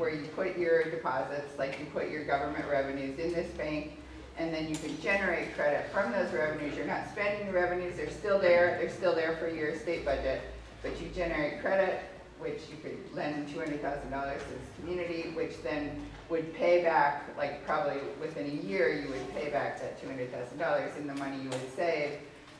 where you put your deposits, like you put your government revenues in this bank, and then you can generate credit from those revenues. You're not spending the revenues, they're still there, they're still there for your state budget, but you generate credit, which you could lend two hundred thousand dollars to this community, which then would pay back, like probably within a year, you would pay back that two hundred thousand dollars in the money you would save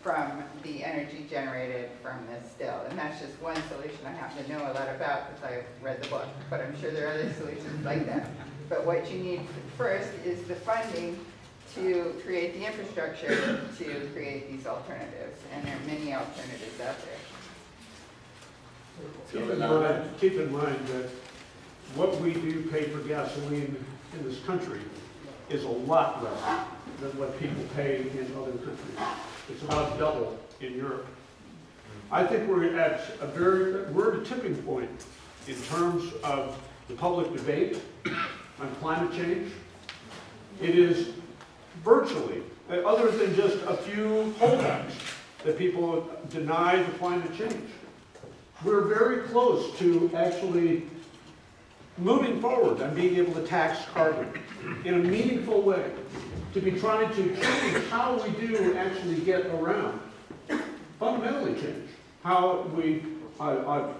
from the energy generated from this still. And that's just one solution I happen to know a lot about because I've read the book, but I'm sure there are other solutions like that. But what you need first is the funding to create the infrastructure to create these alternatives. And there are many alternatives out there. Keep in mind, keep in mind that what we do pay for gasoline in this country is a lot less than what people pay in other countries. It's about double in Europe. I think we're at a very, we're at a tipping point in terms of the public debate on climate change. It is virtually, other than just a few holdouts, that people deny the climate change. We're very close to actually moving forward and being able to tax carbon in a meaningful way, to be trying to change how we do actually get around, fundamentally change how we uh, uh,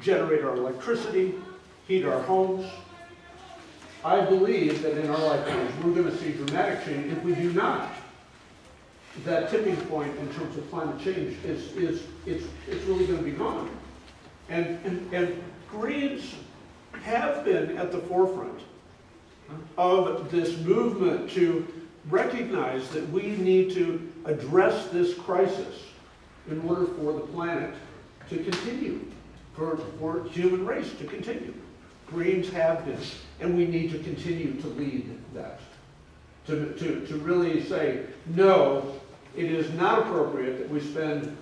generate our electricity, heat our homes. I believe that in our lifetimes, we're going to see dramatic change. If we do not, that tipping point in terms of climate change is, is it's, it's really going to be gone. And, and, and Greens have been at the forefront of this movement to recognize that we need to address this crisis in order for the planet to continue, for, for human race to continue. Greens have been, and we need to continue to lead that. To, to, to really say, no, it is not appropriate that we spend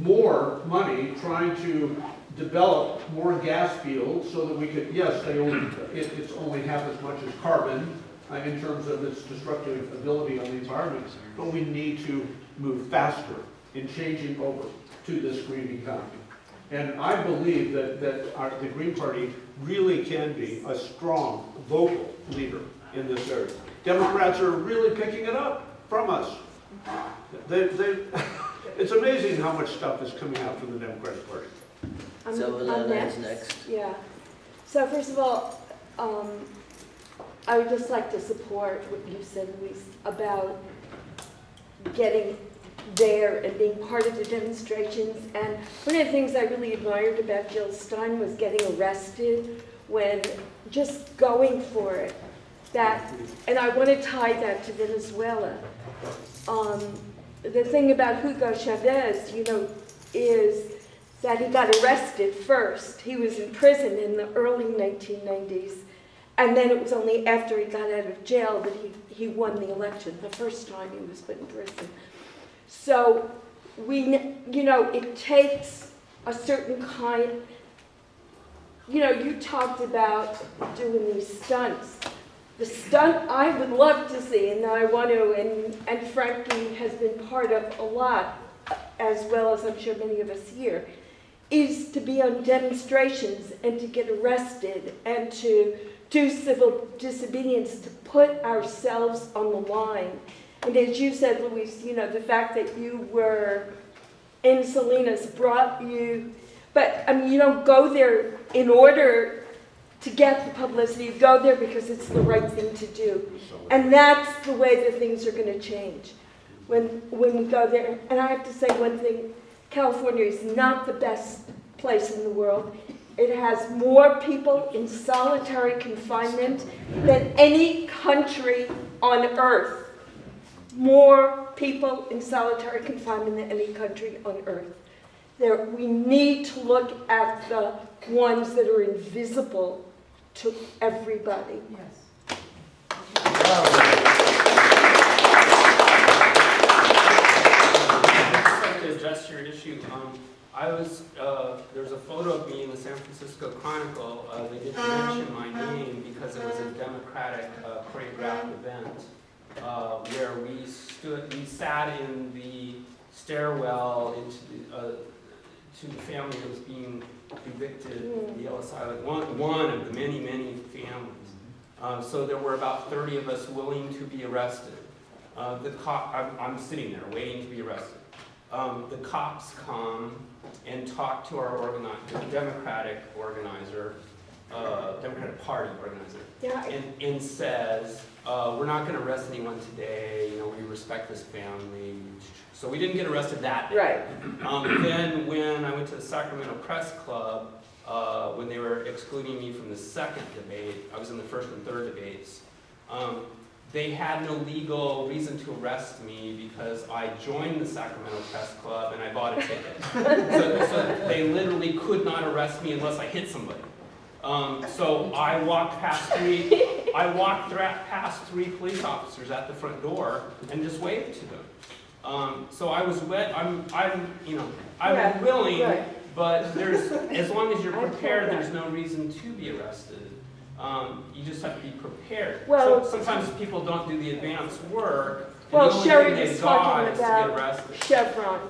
more money trying to develop more gas fields so that we could, yes, they only, it, it's only half as much as carbon uh, in terms of its destructive ability on the environment, but we need to move faster in changing over to this green economy. And I believe that, that our, the Green Party really can be a strong, vocal leader in this area. Democrats are really picking it up from us. They, they, it's amazing how much stuff is coming out from the Democratic Party. I'm- So I'm is next. Yeah. So first of all, um, I would just like to support what you said, Luis, about getting there and being part of the demonstrations. And one of the things I really admired about Jill Stein was getting arrested when just going for it. That, and I want to tie that to Venezuela. Um, the thing about Hugo Chavez, you know, is that he got arrested first. He was in prison in the early 1990s. And then it was only after he got out of jail that he, he won the election, the first time he was put in prison. So we, you know, it takes a certain kind, you know, you talked about doing these stunts. The stunt I would love to see, and that I want to, and, and Frankie has been part of a lot, as well as I'm sure many of us here, is to be on demonstrations and to get arrested and to do civil disobedience, to put ourselves on the line. And as you said, Louise, you know, the fact that you were in Salinas brought you, but I mean, you don't go there in order to get the publicity. You go there because it's the right thing to do. And that's the way that things are going to change when, when we go there. And I have to say one thing, California is not the best place in the world. It has more people in solitary confinement than any country on earth. More people in solitary confinement than any country on earth. There, we need to look at the ones that are invisible to everybody. Yes. Address your issue. Um, I was, uh, there's a photo of me in the San Francisco Chronicle. Uh, they didn't mention my name because it was a Democratic uh, choreographed event uh, where we stood, we sat in the stairwell into the, uh, to the family that was being evicted the Ellis Island, one, one of the many, many families. Uh, so there were about thirty of us willing to be arrested. Uh, the cop, I'm, I'm sitting there waiting to be arrested. Um, the cops come and talk to our organi, the Democratic organizer, uh, Democratic Party organizer, Yeah, and, and says, uh, we're not gonna arrest anyone today, you know, we respect this family. So we didn't get arrested that day. right. Um, then when I went to the Sacramento Press Club, uh, when they were excluding me from the second debate, I was in the first and third debates, um, they had no legal reason to arrest me because I joined the Sacramento Press Club and I bought a ticket. So, so they literally could not arrest me unless I hit somebody. Um, so I walked past three, I walked thra- past three police officers at the front door and just waved to them. Um, so I was wet, I'm, I'm, you know, I'm Yeah, willing, right. but there's, as long as you're prepared, there's no reason to be arrested. Um, you just have to be prepared. Well- So- Sometimes people don't do the advance work. Well, the only Sherry thing they've was talking got is to get about arrested. Chevron.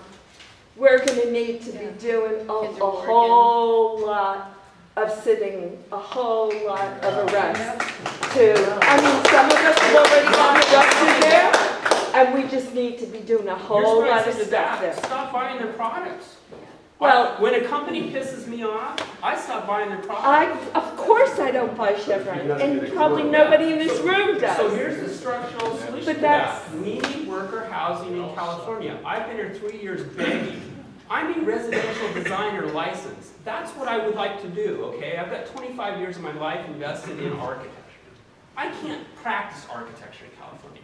We're gonna need to be doing a, a whole lot of sitting, a whole lot of arrests to, I mean, some of us have already gotten arrested there, and we just need to be doing a whole Here's what I lot of stuff there. stop buying their products. Well- When a company pisses me off, I stop buying their products. I, of course I don't buy Chevron, and probably nobody in this room does. So here's the structural solution But to that's- that. We need worker housing in California. I've been here three years begging. I'm a residential designer license. That's what I would like to do, okay? I've got 25 years of my life invested in architecture. I can't practice architecture in California.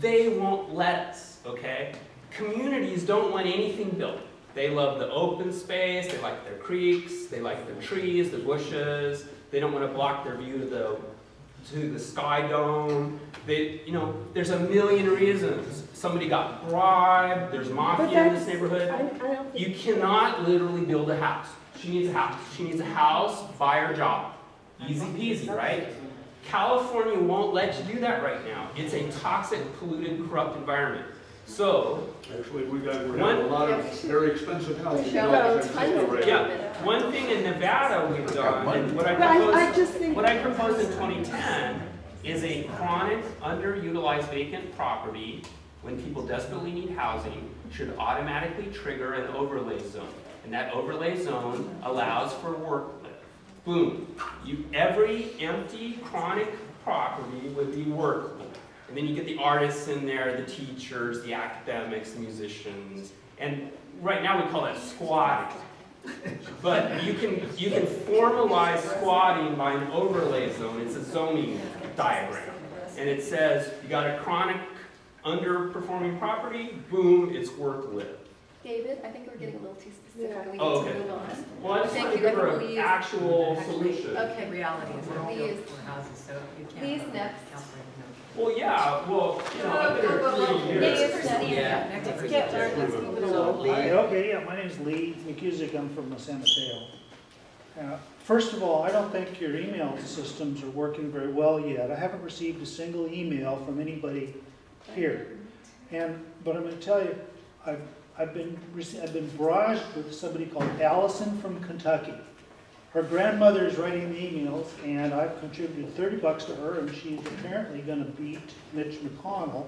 They won't let us, okay? Communities don't want anything built. They love the open space, they like their creeks, they like their trees, the bushes. They don't want to block their view to the to the sky dome. They, you know, there's a million reasons. Somebody got bribed, there's mafia in this neighborhood. I, I. You cannot literally build a house. She needs a house. She needs a house, buy her job. Easy peasy, right? California won't let you do that right now. It's a toxic, polluted, corrupt environment. So, Actually, we got, we're having a lot of very expensive housing. Michelle, developed in tons San Francisco right now. yeah, one thing in Nevada we've done, and what I But I, I proposed, just think. what I proposed in 2010 is a chronic, underutilized vacant property, when people desperately need housing, should automatically trigger an overlay zone. And that overlay zone allows for work lift. Boom. You, every empty chronic property would be work lift. And then you get the artists in there, the teachers, the academics, the musicians. And right now we call that squatting. But you can, you can formalize squatting by an overlay zone. It's a zoning diagram. And it says, you got a chronic underperforming property, boom, it's work lift. David, I think we're getting a little too specific, and we Oh, need to okay. move on. Well, I just Thank want to you. give her Everyone an use- actual Actually, solution. Okay. Reality is we're all built for houses, so you can't. Please, have next. California, Well, yeah, well, you know, I've been here three years. Next. Yeah, next Let's person. get, let's move it along. Hi, Okay, yeah, my name's Lee McCusick, I'm from San Mateo. Uh, First of all, I don't think your email systems are working very well yet. I haven't received a single email from anybody here. And, but I'm gonna tell you, I've, I've been, rece- I've been barraged with somebody called Allison from Kentucky. Her grandmother is writing the emails, and I've contributed thirty bucks to her, and she's apparently gonna beat Mitch McConnell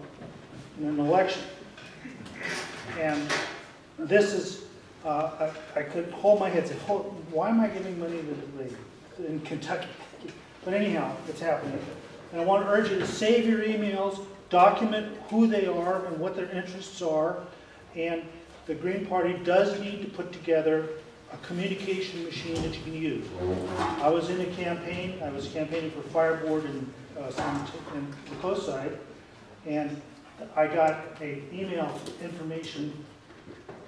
in an election. And this is, uh, I, I could hold my head, and say, why am I giving money to the lady in Kentucky? But anyhow, it's happening. And I want to urge you to save your emails, document who they are and what their interests are. And the Green Party does need to put together a communication machine that you can use. I was in a campaign, I was campaigning for Fire Board in, uh, in the coast side, and I got an email information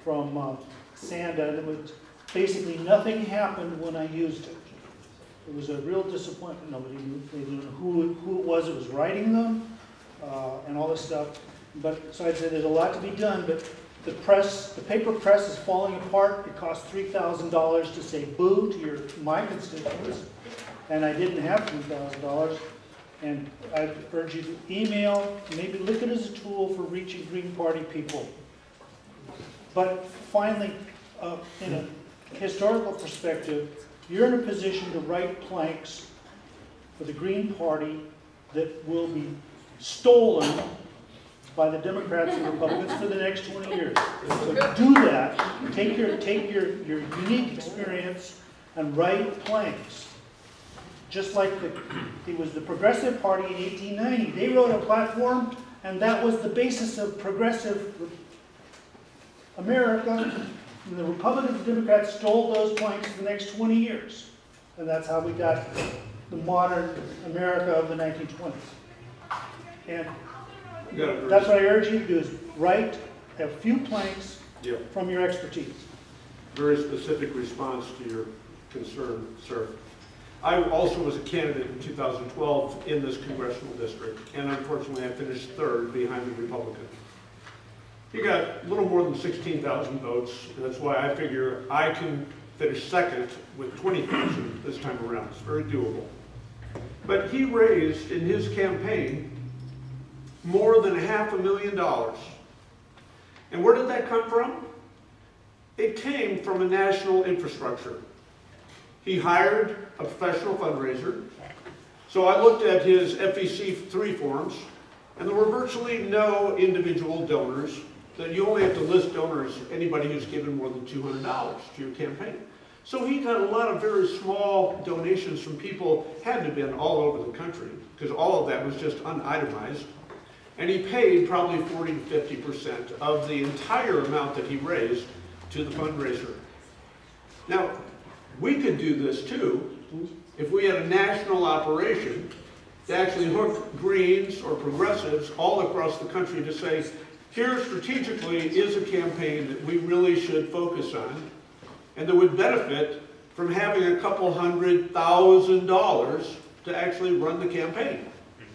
from uh, Sanda, that was, basically nothing happened when I used it. It was a real disappointment, nobody knew, they who, who it was that was writing them, uh, and all this stuff. But, so I'd say there's a lot to be done, but the press, the paper press is falling apart, it costs three thousand dollars to say boo to your, my constituents, and I didn't have three thousand dollars. And I urge you to email, maybe look at it as a tool for reaching Green Party people. But finally, uh, in a historical perspective, you're in a position to write planks for the Green Party that will be stolen by the Democrats and Republicans for the next 20 years. So do that, take your, take your, your unique experience and write planks. Just like the, it was the Progressive Party in 1890. They wrote a platform, and that was the basis of progressive America. And the Republicans and Democrats stole those planks for the next 20 years. And that's how we got the modern America of the 1920s. And You got a that's what I urge you to do, is write a few planks yeah, from your expertise. very specific response to your concern, sir. I also was a candidate in 2012 in this congressional district, and unfortunately, I finished third behind the Republican. He got a little more than 16,000 votes, and that's why I figure I can finish second with 20,000 this time around. It's very doable. But he raised in his campaign more than half a million dollars. And where did that come from? It came from a national infrastructure. He hired a professional fundraiser. So I looked at his FEC three forms, and there were virtually no individual donors. That you only have to list donors, anybody who's given more than two hundred dollars to your campaign. So he got a lot of very small donations from people, had to have been all over the country, because all of that was just unitemized. And he paid probably forty to fifty percent of the entire amount that he raised to the fundraiser. Now, we could do this too, if we had a national operation to actually hook Greens or progressives all across the country to say, here strategically is a campaign that we really should focus on, and that would benefit from having a couple hundred thousand dollars to actually run the campaign.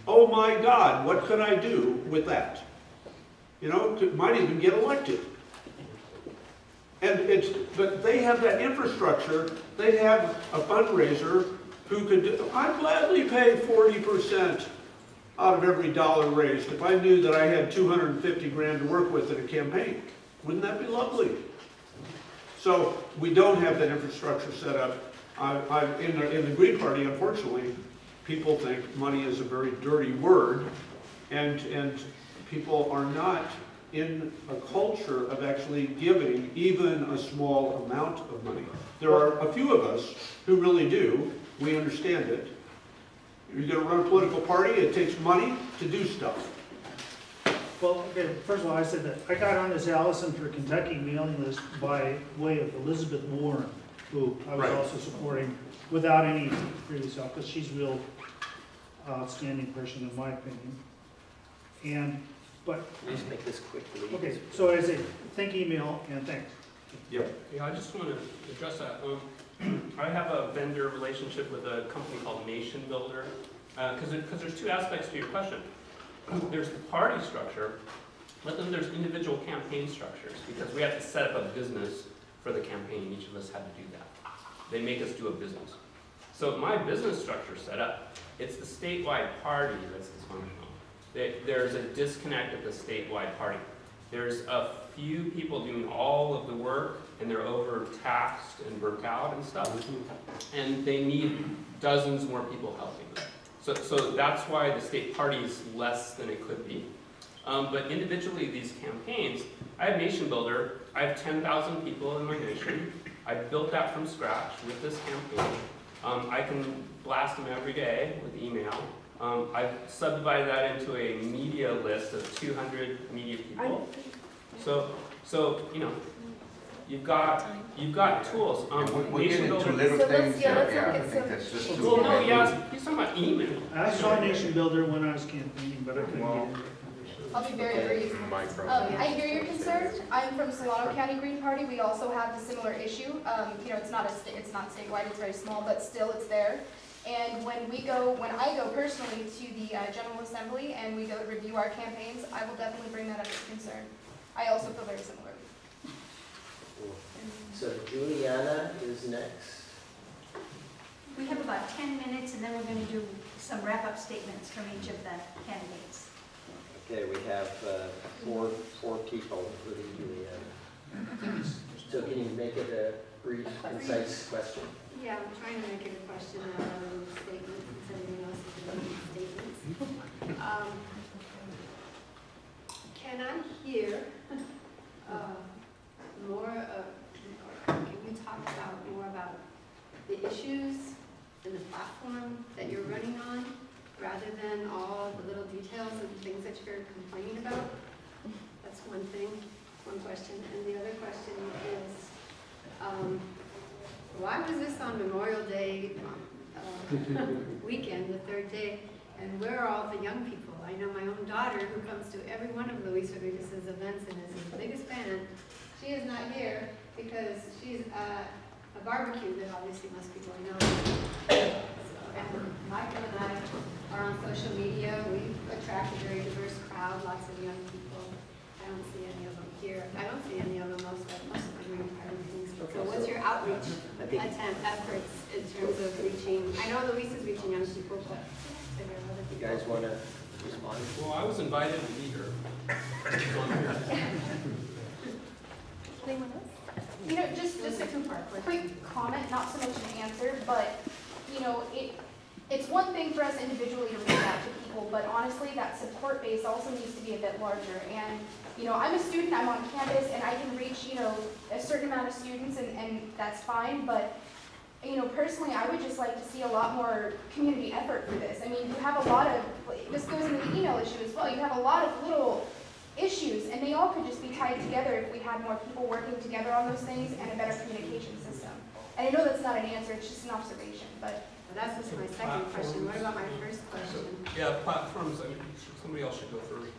Oh my God, what could I do with that? You know, might even get elected. And it's, but they have that infrastructure, they have a fundraiser who could, I'd gladly pay forty percent out of every dollar raised if I knew that I had two hundred and fifty grand to work with in a campaign. Wouldn't that be lovely? So we don't have that infrastructure set up. I, I, in the, in the Green Party, unfortunately, people think money is a very dirty word, and, and people are not in a culture of actually giving even a small amount of money. There are a few of us who really do, we understand it. You're gonna run a political party, it takes money to do stuff. Well, okay, first of all, I said that I got on this Allison for Kentucky mailing list by way of Elizabeth Warren, who I was Right. also supporting without any previous help, because she's real outstanding person in my opinion. And, but, Just make this quick, please. okay, so I say, think email and thanks. Yeah, I just want to address that. Um, I have a vendor relationship with a company called Nation Builder, because because there's two aspects to your question. There's the party structure, but then there's individual campaign structures, because we have to set up a business for the campaign, each of us had to do that. They make us do a business. So my business structure set up, it's the statewide party that's dysfunctional. There- There's a disconnect at the statewide party. There's a few people doing all of the work, and they're overtaxed and burnt out and stuff. And they need dozens more people helping them. So, so that's why the state party is less than it could be. Um, but individually, these campaigns, I have Nation Builder, I have ten thousand people in my nation. I built that from scratch with this campaign. Um, I can blast them every day with email. Um, I've subdivided that into a media list of two hundred media people. So, so, you know, you've got, you've got tools. Um, We're we're Nation getting into Builder- little So let's- things, yeah, let's yeah, look at some- just. Well, no, yeah, he's talking about email. I saw Nation Builder when I was campaigning, but I couldn't get in. I'll be very brief. Um, I hear your concern. I'm from Solano County Green Party. We also have a similar issue. Um, you know, it's not a sta- it's not statewide, it's very small, but still it's there. And when we go, when I go personally to the uh, General Assembly and we go to review our campaigns, I will definitely bring that up as a concern. I also feel very similar. So Juliana is next. We have about 10 minutes, and then we're going to do some wrap-up statements from each of the candidates. Okay, we have uh, four, four people, including Juliana. So can you make it a brief, concise question. Yeah, I'm trying to make it a question out of statements instead of everything else is making statements. Um, Can I hear uh, more, of- or can you talk about, more about the issues and the platform that you're running on, rather than all the little details and things that you're complaining about? That's one thing, one question. And the other question is, um, why was this on Memorial Day uh, weekend, the third day, and where are all the young people? I know my own daughter, who comes to every one of Luis Rodriguez's events and is his biggest fan, she is not here because she's at a barbecue that obviously most people know. So, And Michael and I are on social media, we attract a very diverse crowd, lots of young people. I don't see any of them here, I don't see any of them, most of, most of the green party things. So what's your outreach I attempt efforts in terms of reaching, I know Luis is reaching young people, but there are other you guys want to respond? Well, I was invited to be here. Anyone else? You know, just, just a quick comment, not so much an answer, but, you know, it, it's one thing for us individually to reach out to people, but honestly, that support base also needs to be a bit larger. And, you know, I'm a student, I'm on campus, and I can reach, you know, a certain amount of students, and, and that's fine, but, you know, personally, I would just like to see a lot more community effort for this. I mean, you have a lot of, this goes into the email issue as well, you have a lot of little issues, and they all could just be tied together if we had more people working together on those things and a better communication system. And I know that's not an answer, it's just an observation, but Well, That's just my second question, what about my first question? Yeah, platforms, I mean, somebody else should go first.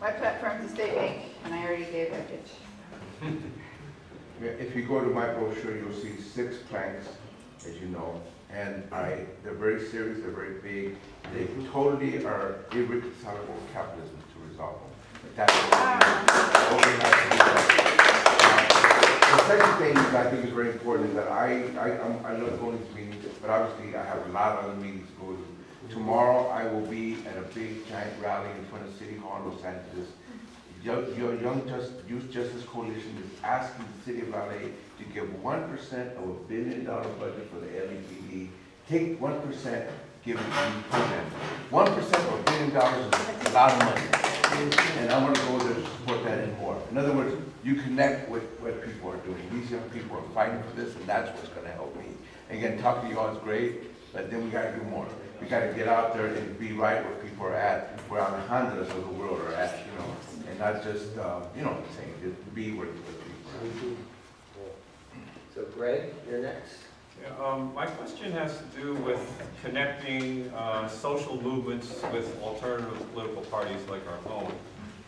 My platform's a state bank, and I already gave that pitch. If you go to my brochure, you'll see six planks, as you know, and I, they're very serious, they're very big. They totally are irreconcilable with capitalism to resolve them. But That's what we have to do. Uh, The second thing that I think is very important is that I, I, I'm- I love going to these meetings, but obviously I have a lot of other meetings to go to. Tomorrow, I will be at a big giant rally in front of City Hall in Los Angeles. Young, your Young Just, Youth Justice Coalition is asking the city of LA to give one percent of a billion dollar budget for the LAPD. Take one percent, give it to the program. One percent of a billion dollars is a lot of money. And I wanna go there to support that and more. In other words, you connect with what people are doing. These young people are fighting for this, and that's what's gonna help me. Again, talking to you all is great, but then we gotta do more. We gotta get out there and be right where people are at, where our Honduras of the world are at, you know, and not just, uh, you know what I'm saying, just be where, where people are at. So Greg, you're next. Yeah, um, My question has to do with connecting uh, social movements with alternative political parties like our own.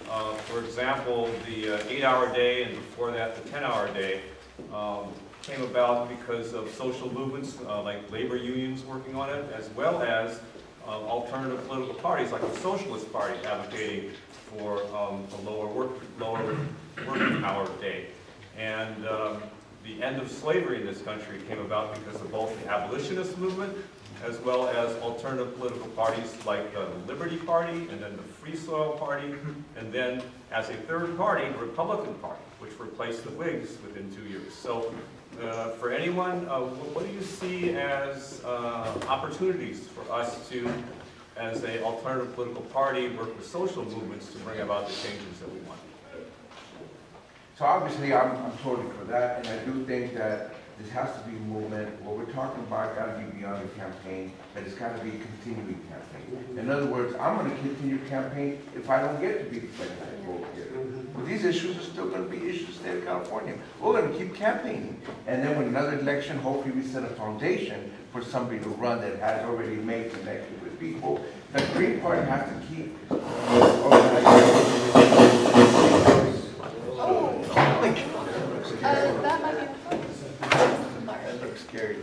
Uh, For example, the uh, eight-hour day and before that, the 10-hour day um, came about because of social movements uh, like labor unions working on it, as well as uh, alternative political parties like the Socialist Party advocating for um, a lower work, lower working hour day. And um, the end of slavery in this country came about because of both the abolitionist movement as well as alternative political parties like the Liberty Party and then the Free Soil Party, and then as a third party, the Republican Party, which replaced the Whigs within two years. So uh, for anyone, uh, wh- what do you see as uh, opportunities for us to, as a alternative political party, work with social movements to bring about the changes that we want? So obviously, I'm, I'm totally for that, and I do think that this has to be a movement. What we're talking about gotta be beyond the campaign, but it's gotta be a continuing campaign. In other words, I'm gonna continue campaign if I don't get to be the president vote here. But these issues are still gonna be issues in the state of California. We're gonna keep campaigning. And then with another election, hopefully we set a foundation for somebody to run that has already made connection with people. The Green Party has to keep organizing. uh, that might be. That looks scary.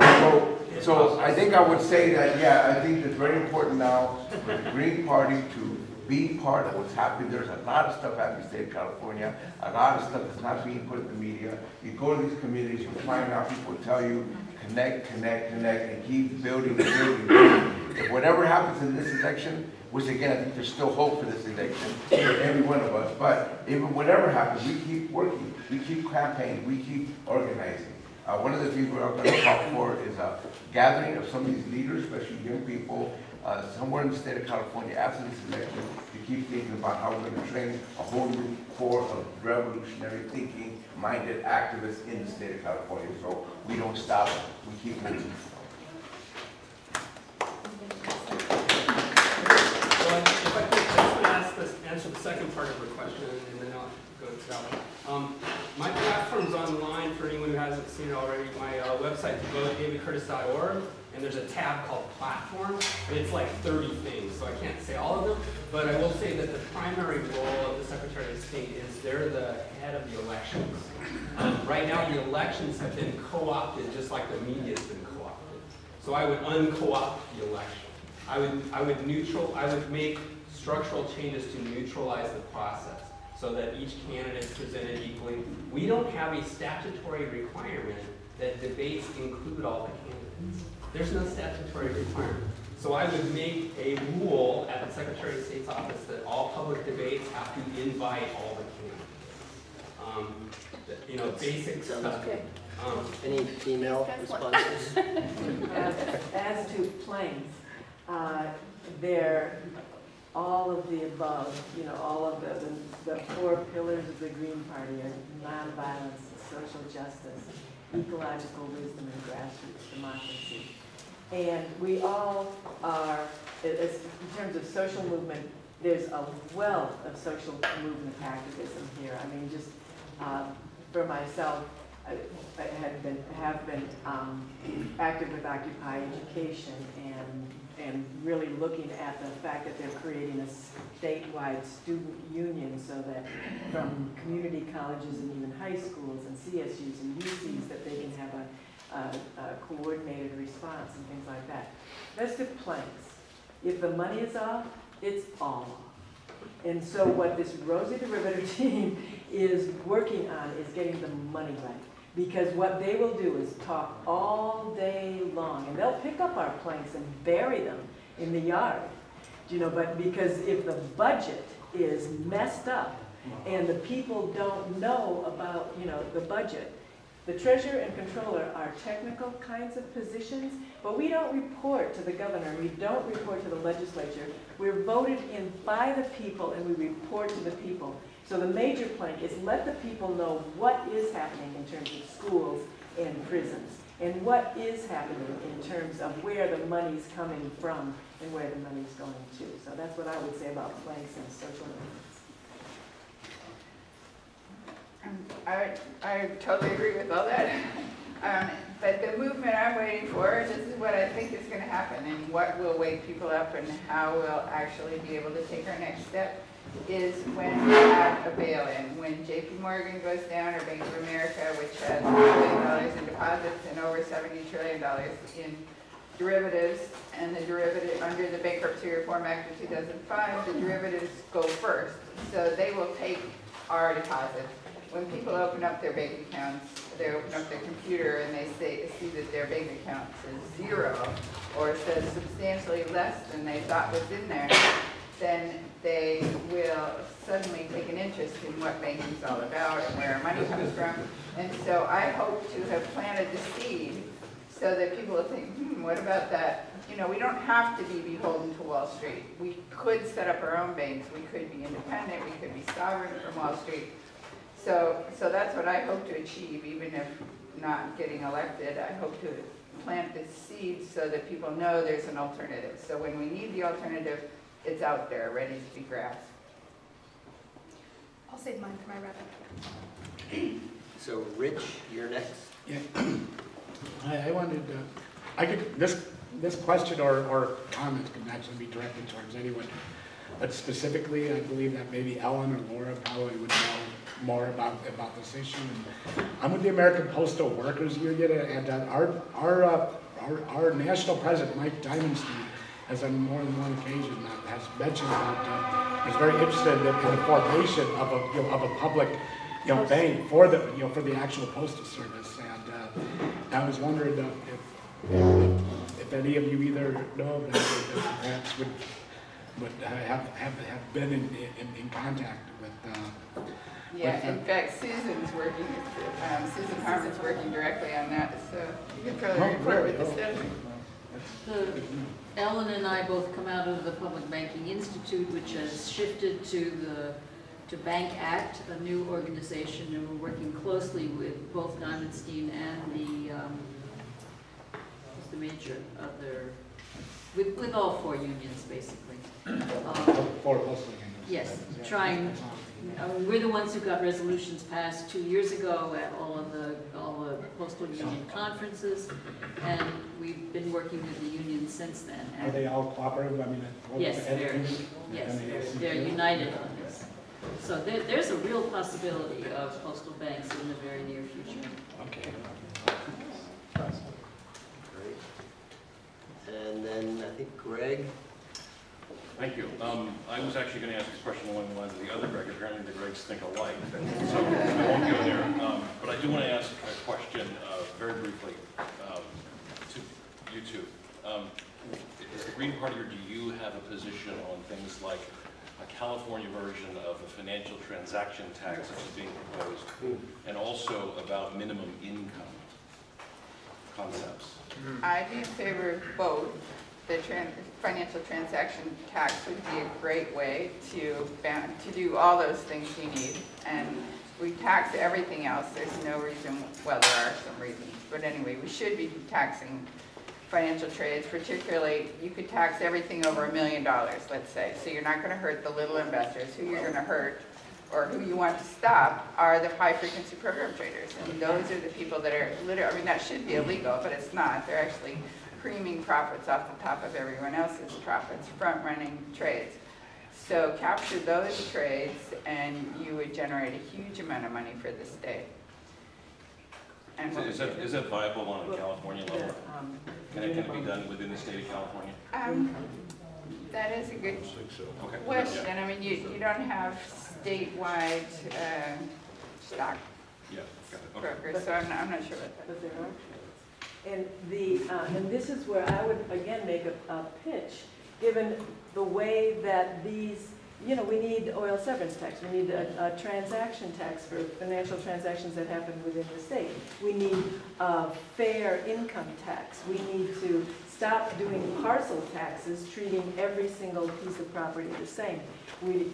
So, so I think I would say that, yeah, I think it's very important now for the Green Party to be part of what's happening. There's a lot of stuff happening in the state of California, a lot of stuff that's not being put in the media. You go to these communities, you find out people tell you, connect, connect, connect, and keep building, building, building. If whatever happens in this election, which again, I think there's still hope for this election, for every one of us. But even whatever happens, we keep working, we keep campaigning, we keep organizing. Uh, one of the things we're going to talk for is a gathering of some of these leaders, especially young people, uh, somewhere in the state of California after this election, to keep thinking about how we're going to train a whole new core of revolutionary thinking, minded activists in the state of California. So we don't stop, we keep moving. If I could, just ask answer the second part of her question, and then I'll go to that one. Um, my platform's online for anyone who hasn't seen it already. My uh, website, votedavidcurtis.org, and there's a tab called Platform, and it's like 30 things, so I can't say all of them, but I will say that the primary role of the Secretary of State is they're the head of the elections. Um, right now, the elections have been co-opted, just like the media's been co-opted. So I would unco-opt the election. I would, I would neutral, I would make structural changes to neutralize the process so that each candidate is presented equally. We don't have a statutory requirement that debates include all the candidates. There's no statutory requirement. So I would make a rule at the Secretary of State's office that all public debates have to invite all the candidates. Um, You know, basic stuff. Okay. Um, Any female responses? As as to planes, uh, they're all of the above, you know, all of the, the- the four pillars of the Green Party are nonviolence, social justice, ecological wisdom, and grassroots democracy. And we all are, as, in terms of social movement, there's a wealth of social movement activism here. I mean, just, uh, for myself, I I had been, have been um, active with Occupy Education and, and really looking at the fact that they're creating a statewide student union so that from community colleges and even high schools and CSUs and UCs that they can have a, a coordinated response and things like that. The planks. If the money is off, it's all off. And so what this Rosie the Riveter team is working on is getting the money right. Because what they will do is talk all day long, and they'll pick up our planks and bury them in the yard. You know, but because if the budget is messed up and the people don't know about, you know, the budget, the treasurer and controller are technical kinds of positions, but we don't report to the governor, we don't report to the legislature. We're voted in by the people and we report to the people. So the major plank is let the people know what is happening in terms of schools and prisons, and what is happening in terms of where the money's coming from and where the money's going to. So that's what I would say about planks and social I, I totally agree with all that. Um, but the movement I'm waiting for, this is what I think is gonna happen and what will wake people up and how we'll actually be able to take our next step is when we have a bail-in. When JP Morgan goes down or Bank of America, which has billion dollars in deposits and over seventy trillion dollars in derivatives, and the derivative, under the Bankruptcy Reform Act of two thousand five, the derivatives go first. So they will take our deposits. When people open up their bank accounts, they open up their computer and they say, see that their bank account says zero, or says substantially less than they thought was in there, then they will suddenly take an interest in what banking's all about and where our money comes from. And so I hope to have planted the seed so that people will think, hmm, what about that? You know, we don't have to be beholden to Wall Street. We could set up our own banks, we could be independent, we could be sovereign from Wall Street. So, so that's what I hope to achieve, even if not getting elected. I hope to plant the seed so that people know there's an alternative. So when we need the alternative, it's out there, ready to be grasped. I'll save mine for my wrap-up. So Rich, you're next. Yeah. I, I wanted, uh, I could, this, this question or, or comment can actually be directed towards anyone. But specifically, I believe that maybe Ellen or Laura probably would know more about, about this issue. And I'm with the American Postal Workers Union, and uh, our, our, uh, our, our national president, Mike Dimondstein, has on more than one occasion uh, has mentioned about, uh, is very interested in, in the formation of a, you know, of a public, you know, bank for the, you know, for the actual postal service. And uh, I was wondering uh, if, if, if any of you either know of that, or perhaps would I have, have, have been in, in, in contact with, Yeah, in fact, Susan's working, um, Susan Harman's working directly on that, so you can probably Oh, report really? with the Oh. status. The- Ellen and I both come out of the Public Banking Institute, which has shifted to the, to Bank Act, a new organization, and we're working closely with both Dimondstein and the, um, what's the major other, with, with all four unions, basically. Um, for postal unions. Yes, Yeah. Trying, uh, we're the ones who got resolutions passed two years ago at all of the, all the postal union conferences, and we've been working with the union since then. Are they all cooperative? I mean, what- Yes, and- very. and- Yes, and they they're, seem they're united on this. So there, there's a real possibility of postal banks in the very near future. Okay. Great. And then I think Greg, Thank you. Um, I was actually going to ask this question along the lines of the other Greg. Apparently the Gregs think alike, so I won't go there. Um, But I do want to ask a question uh, very briefly um, to you two. Um, Is the Green Party, or do you have a position on things like a California version of a financial transaction tax that is being proposed, and also about minimum income concepts? I'd be in favor of both. The tran, financial transaction tax would be a great way to, to do all those things you need. And we tax everything else, there's no reason, well, there are some reasons, but anyway, we should be taxing financial trades, particularly, you could tax everything over a million dollars, let's say. So you're not gonna hurt the little investors. Who you're gonna hurt, or who you want to stop, are the high-frequency program traders. And those are the people that are literally, I mean, that should be illegal, but it's not. They're actually creaming profits off the top of everyone else's profits, front-running trades. So capture those trades, and you would generate a huge amount of money for the state. And what Is would that, is that viable on a California The, level? um, Can it, can it be done within the state of California? Um, that is a good Okay. question. I mean, you, you don't have statewide, uh, stock Yeah, got okay. brokers, so I'm not, I'm not sure what that. But there are. And the, uh, and this is where I would, again, make a, a pitch, given the way that these, you know, we need oil severance tax, we need a, a transaction tax for financial transactions that happen within the state. We need a fair income tax. We need to stop doing parcel taxes, treating every single piece of property the same. We,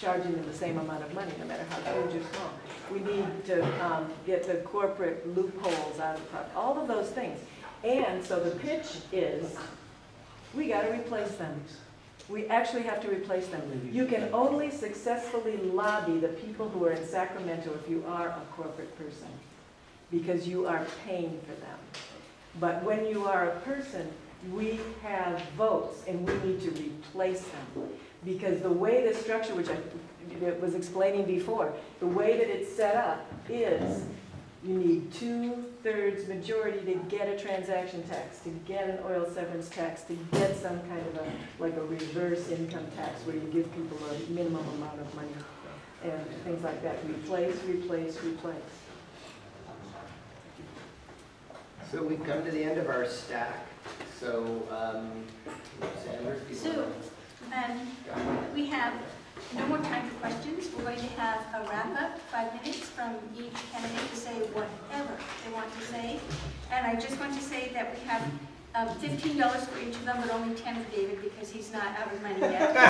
charging them the same amount of money, no matter how huge or small. We need to um, get the corporate loopholes out of, pro- all of those things. And so the pitch is, we got to replace them. We actually have to replace them. You can only successfully lobby the people who are in Sacramento if you are a corporate person, because you are paying for them. But when you are a person, we have votes, and we need to replace them. Because the way the structure, which I was explaining before, the way that it's set up is you need two-thirds majority to get a transaction tax, to get an oil severance tax, to get some kind of a, like a reverse income tax where you give people a minimum amount of money and things like that. Replace, replace, replace. so we've come to the end of our stack. So, um, Sandra, if you So, want um, we have no more time for questions. We're going to have a wrap-up, five minutes from each candidate to say whatever they want to say. And I just want to say that we have um, fifteen dollars for each of them, but only ten for David because he's not out of money yet.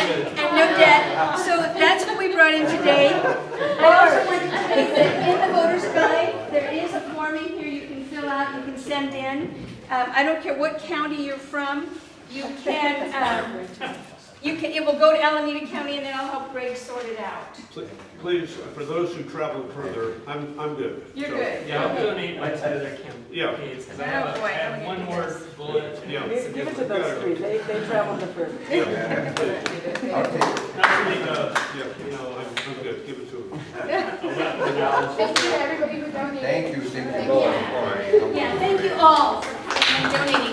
And and no debt. So that's what we brought in today. I also want to say that in the voter's guide, there is a form in here you can fill out, you can send in. Um, I don't care what county you're from, you can, um, you can, it will go to Alameda County and then I'll help Greg sort it out. Pl- Please, for those who travel further, I'm, I'm good. You're So- good. Yeah, I'll donate mine to other Yeah. campaigns, because I have, a- Oh, boy, I have I'm one gonna more do this. bullet. Yeah. Give give it to those three, they, they traveled the furthest. Yeah, Okay, not really, uh, yeah, you know, I'm, I'm good, give it to him. Thank you to everybody who donated. thank you, thank Thank you. you. All right. Yeah, thank you all for coming and donating.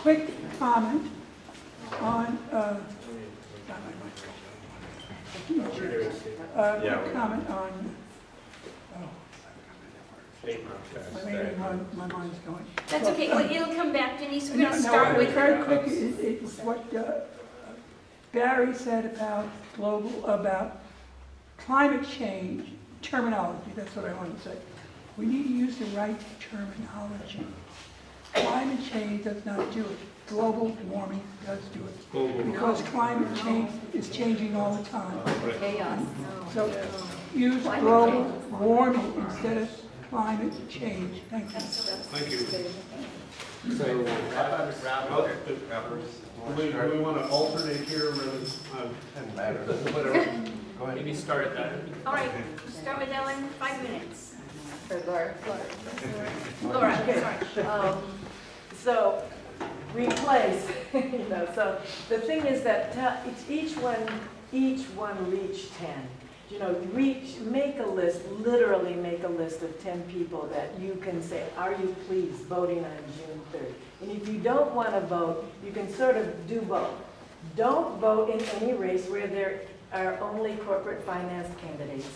Quick comment on, uh, uh, quick comment on, oh, I mean, my, my mind's going. That's okay, Well, it'll come back, Denise, we're No, gonna no, start with. Very quick, it- it's what uh, Barry said about global, about climate change terminology, that's what I wanted to say. We need to use the right terminology. Climate change does not do it. Global warming does do it. Global. Because climate change is changing all the time. Chaos. So use global warming instead of climate change. Thank you. Thank you. So, Oh, Do we, do we want to alternate here, rather, uh, Doesn't matter, whatever, go ahead. maybe start at that. All right, start with Ellen, five minutes. Or Laura? Laura, Okay. sorry. Um, So, replace, you know, so the thing is that each one, each one reach 10. You know, reach, make a list, literally make a list of 10 people that you can say, are you pleased voting on June 3rd? And if you don't want to vote, you can sort of do both. Don't vote in any race where there are only corporate finance candidates.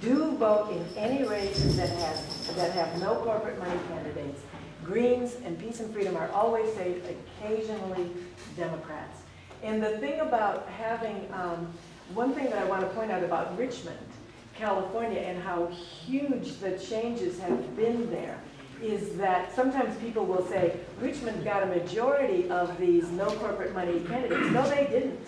Do vote in any races that have, that have no corporate money candidates. Greens and Peace and Freedom are always safe, occasionally Democrats. And the thing about having, um, one thing that I want to point out about Richmond, California, and how huge the changes have been there, is that sometimes people will say, Richmond got a majority of these no corporate money candidates. No, they didn't.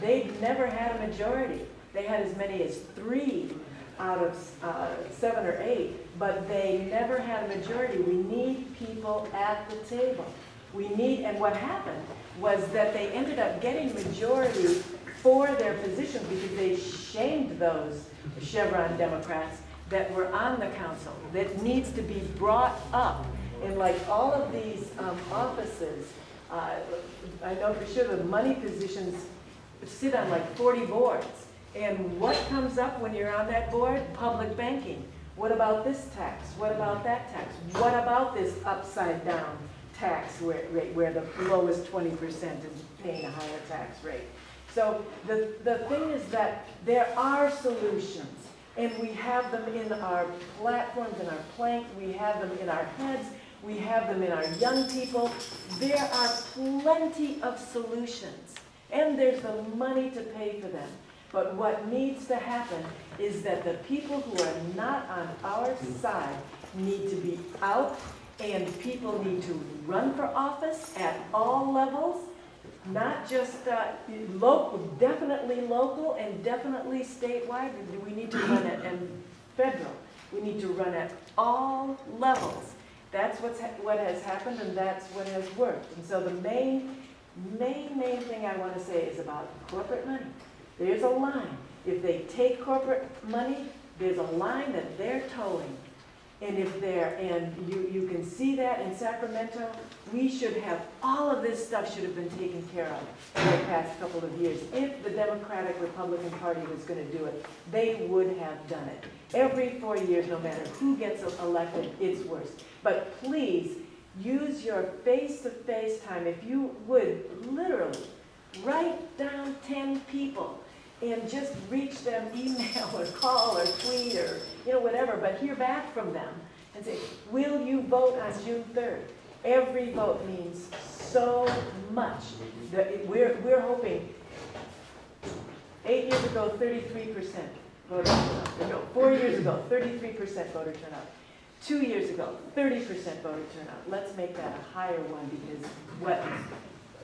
They never had a majority. They had as many as three out of uh, seven or eight, but they never had a majority. We need people at the table. We need, and what happened was that they ended up getting majority for their positions because they shamed those Chevron Democrats that were on the council, that needs to be brought up. And like all of these um, offices, uh, I know for sure the money positions sit on like 40 boards. And what comes up when you're on that board? Public banking. What about this tax? What about that tax? What about this upside down tax rate where the lowest 20% is paying a higher tax rate? So the, the thing is that there are solutions. And we have them in our platforms, in our plank, we have them in our heads, we have them in our young people. There are plenty of solutions, and there's the money to pay for them. But what needs to happen is that the people who are not on our side need to be out, and people need to run for office at all levels, not just uh, local, definitely local and definitely statewide. We need to run it, and federal. We need to run at all levels. That's what's ha- what has happened, and that's what has worked. And so the main, main, main thing I want to say is about corporate money. There's a line. If they take corporate money, there's a line that they're towing. And if they're, and you, you can see that in Sacramento, we should have, all of this stuff should have been taken care of in the past couple of years. If the Democratic Republican Party was gonna do it, they would have done it. Every four years, no matter who gets elected, it's worse. But please, use your face-to-face time, if you would, literally, write down ten people and just reach them, email or call or tweet or, you know, whatever, but hear back from them and say, will you vote on June 3rd? Every vote means so much. That we're, we're hoping, eight years ago, 33% voter turnout. No, four years ago, 33% voter turnout. Two years ago, 30% voter turnout. Let's make that a higher one because what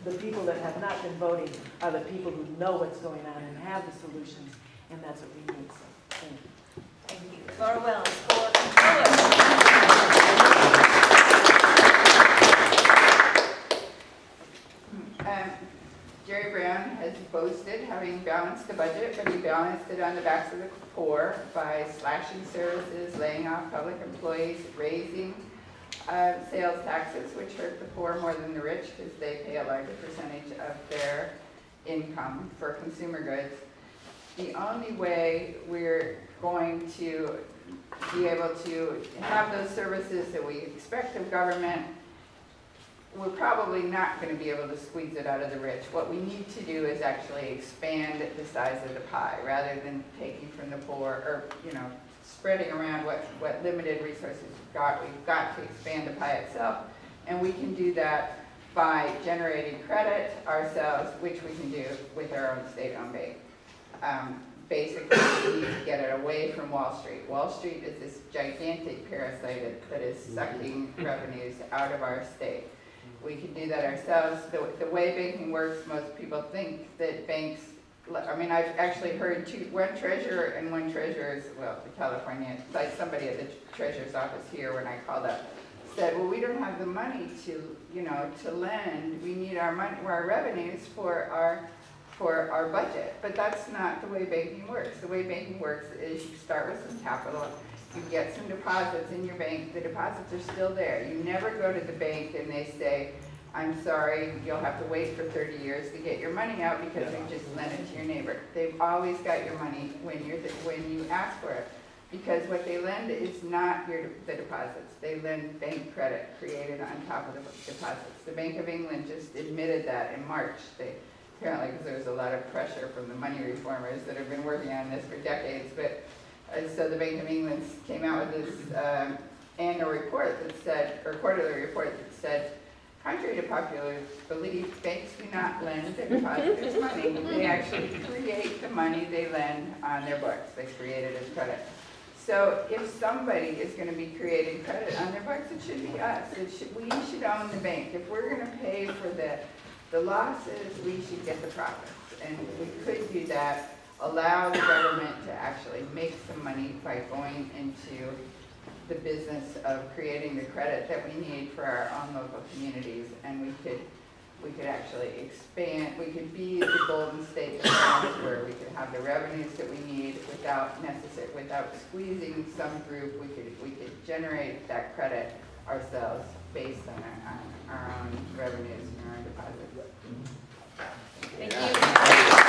the people that have not been voting are the people who know what's going on and have the solutions, and that's what we need, so, thank you. Thank you. Laura Wells for Um, Jerry Brown has boasted having balanced the budget, but he balanced it on the backs of the poor by slashing services, laying off public employees, raising uh, sales taxes, which hurt the poor more than the rich because they pay a larger percentage of their income for consumer goods. The only way we're going to be able to have those services that we expect of government we're probably not going to be able to squeeze it out of the rich. What we need to do is actually expand the size of the pie rather than taking from the poor or, you know, spreading around what, what limited resources we've got. We've got to expand the pie itself, and we can do that by generating credit ourselves, which we can do with our own state-owned bank. Um, Basically, we need to get it away from Wall Street. Wall Street is this gigantic parasite that is sucking revenues out of our state. We can do that ourselves. The, the way banking works, most people think that banks, I mean, I've actually heard two, one treasurer and one treasurer's, well, the California, like somebody at the treasurer's office here when I called up, said, well, we don't have the money to, you know, to lend. We need our money, our revenues for our, for our budget. But that's not the way banking works. The way banking works is you start with some capital, you get some deposits in your bank, the deposits are still there. You never go to the bank and they say, I'm sorry, you'll have to wait for thirty years to get your money out because you just lent it to your neighbor. They've always got your money when you're, when you ask for it. Because what they lend is not your, the deposits. They lend bank credit created on top of the deposits. The Bank of England just admitted that in March. They, apparently, because there was a lot of pressure from the money reformers that have been working on this for decades, but and so the Bank of England came out with this um, annual report that said, or quarterly report that said, contrary to popular belief, banks do not lend their depositors money. They actually create the money they lend on their books. They create it as credit. So if somebody is going to be creating credit on their books, it should be us. It should, we should own the bank. If we're going to pay for the, the losses, we should get the profits. And we could do that allow the government to actually make some money by going into the business of creating the credit that we need for our own local communities, and we could, we could actually expand, we could be the golden state of France where we could have the revenues that we need without necessary, without squeezing some group, we could, we could generate that credit ourselves based on our, on our own revenues and our own deposits. Thank you.